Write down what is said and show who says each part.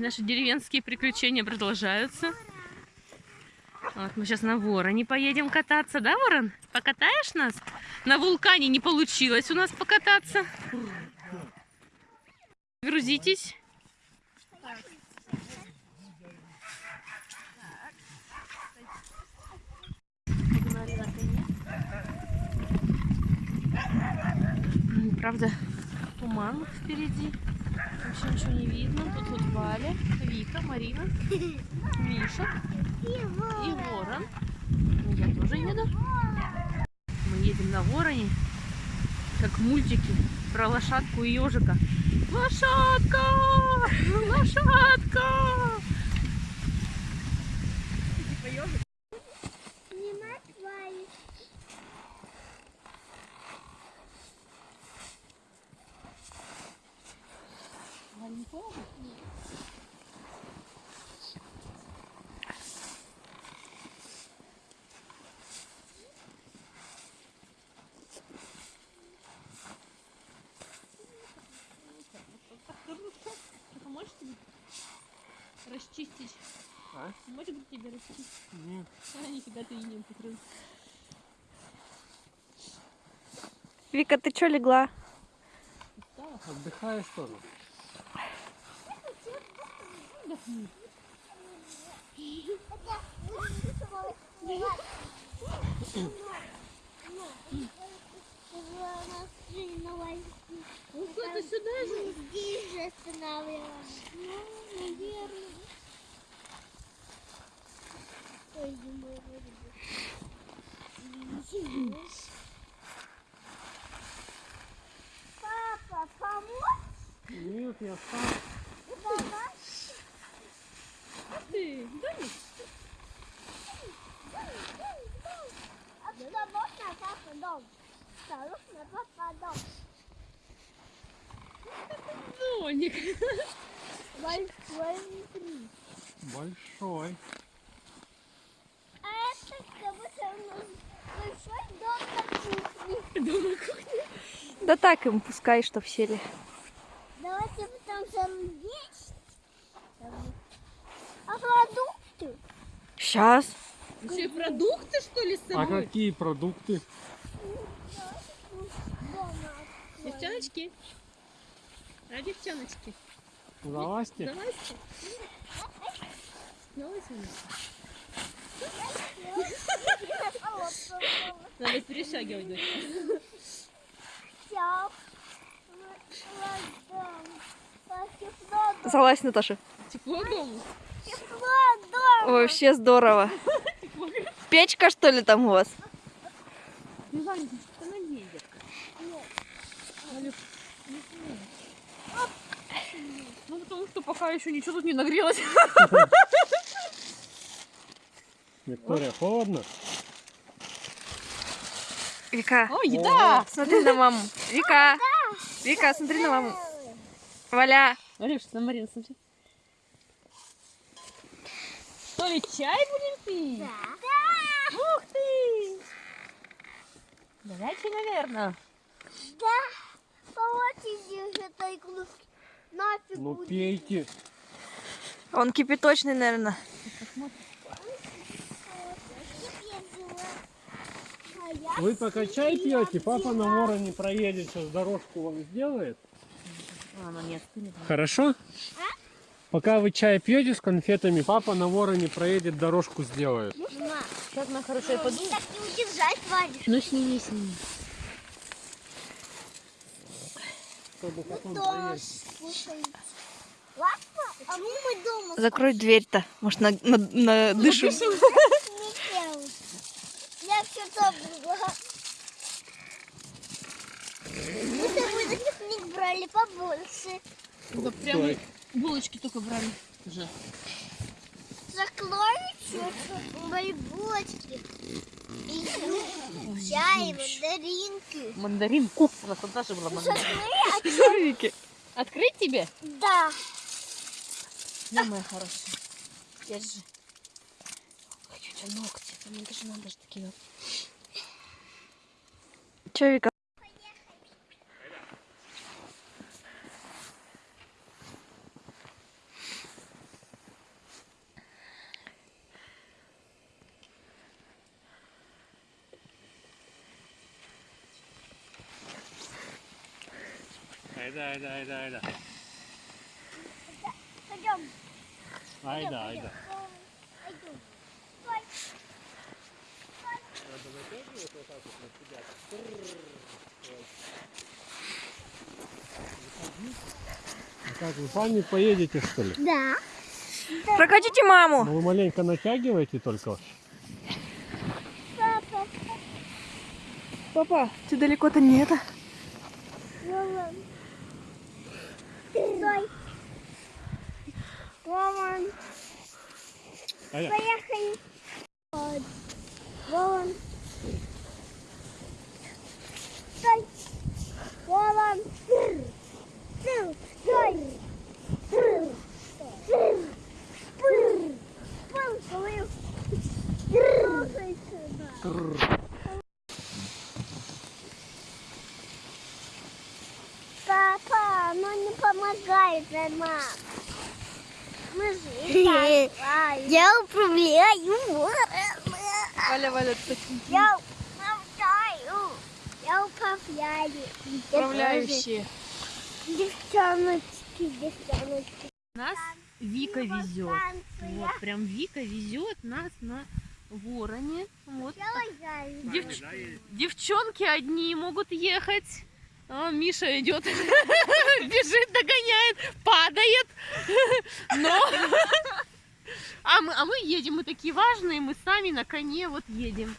Speaker 1: Наши деревенские приключения продолжаются. Вот мы сейчас на Вороне поедем кататься, да, Ворон? Покатаешь нас? На вулкане не получилось у нас покататься. Грузитесь. Правда, туман впереди. Вообще ничего не видно. Тут вот Валя, Вика, Марина, Миша и Ворон. Ну, Я тоже еду. Мы едем на Вороне, как в мультике про лошадку и ежика. Лошадка! Лошадка! Расчистить?
Speaker 2: А?
Speaker 1: Можешь тебе расчистить?
Speaker 2: Нет.
Speaker 1: А, нифига ты и не покрыл.
Speaker 3: Вика, ты чё легла?
Speaker 2: Отдыхаешь тоже?
Speaker 1: Ну, ты сюда же.
Speaker 4: Здесь же помочь?
Speaker 2: Нет, я сам.
Speaker 4: Помочь?
Speaker 1: Ты, Даник,
Speaker 4: Осторожно, папа, дом. Осторожно, папа, дом.
Speaker 1: Доник.
Speaker 4: Большой внутри.
Speaker 2: Большой.
Speaker 4: А это как будто у нас большой дом на кухне.
Speaker 1: Дом на кухне.
Speaker 3: Да так им пускай, сели.
Speaker 4: Давайте потом там есть. А продукты?
Speaker 3: Сейчас.
Speaker 1: Еще и продукты, что ли, с
Speaker 2: А
Speaker 1: собой?
Speaker 2: какие продукты?
Speaker 1: Девчоночки. А, девчоночки.
Speaker 2: Залазьте.
Speaker 1: Давайте. Давайте. Надо перешагивать.
Speaker 3: Залазь, Наташа.
Speaker 1: Тепло дома.
Speaker 4: дома.
Speaker 3: Вообще здорово. Печка, что ли, там у вас?
Speaker 1: Что? Ну, потому что пока еще ничего тут не нагрелось.
Speaker 2: Виктория, холодно?
Speaker 3: Вика,
Speaker 1: О, еда!
Speaker 3: смотри на маму. Вика, Вика, смотри на маму. Валя,
Speaker 1: Алеш, на Марину смотри. Что ли, чай будем пить?
Speaker 4: Да.
Speaker 1: Ух ты! Горячий, наверное.
Speaker 4: Да. Помогите же этой кружки. Нафиг
Speaker 2: Ну
Speaker 4: будет.
Speaker 2: пейте.
Speaker 3: он кипяточный, наверное.
Speaker 4: А
Speaker 2: Вы пока чай пьете, папа на вороне проедет, сейчас дорожку вам сделает.
Speaker 1: А,
Speaker 2: Пока вы чай пьете с конфетами, папа на вороне проедет, дорожку сделает.
Speaker 4: Мама,
Speaker 1: Сейчас она хорошая подумает.
Speaker 4: так не удержать, Вадик.
Speaker 1: Ну, сними, сними.
Speaker 2: Чтобы потом проехать.
Speaker 4: слушай. Ладно, а мы мы дома
Speaker 3: Закрой дверь-то. Может, на, на, на дышу.
Speaker 4: не пел. Я все забыла. Мы с тобой на пикник брали побольше.
Speaker 1: Да прям. Булочки только брали. Уже.
Speaker 4: Закроете мои булочки. И чай, мандаринки.
Speaker 1: Мандаринку. У нас тут даже была мандаринка.
Speaker 4: Закрой,
Speaker 3: Вики.
Speaker 1: Открыть тебе?
Speaker 4: Да.
Speaker 1: Да, моя хорошая. Держи. Хочу у тебя ногти. Мне даже надо же такие вот.
Speaker 3: Че, Вика?
Speaker 2: Айда, айда, айда, айда.
Speaker 4: Пойдем.
Speaker 2: Айда, айда. Надо натягивать вот так вот на себя. А как, вы сами поедете, что ли?
Speaker 4: Да.
Speaker 3: Прокатите маму.
Speaker 2: Ну, вы маленько натягиваете только.
Speaker 4: Папа.
Speaker 3: Папа, ты далеко-то не это.
Speaker 4: Вован. Стой. Вован.
Speaker 2: Айда.
Speaker 4: Поехали. Вот. Вован. Стой. Вован. Стой. Стой. Пыр, говорю. Слушай сюда. Папа, ну не помогает мама. Я управляю
Speaker 3: Валя, Валя, ты
Speaker 4: Я управляю. Я управляю.
Speaker 3: управляющие.
Speaker 4: Девчоночки, девчоночки.
Speaker 1: Нас Вика везет. Вот, прям Вика везет нас на вороне. Вот. Девч- Девчонки одни могут ехать. А, Миша идет, бежит, догоняет, падает. Но... А мы, а мы едем, мы такие важные, мы сами на коне вот едем.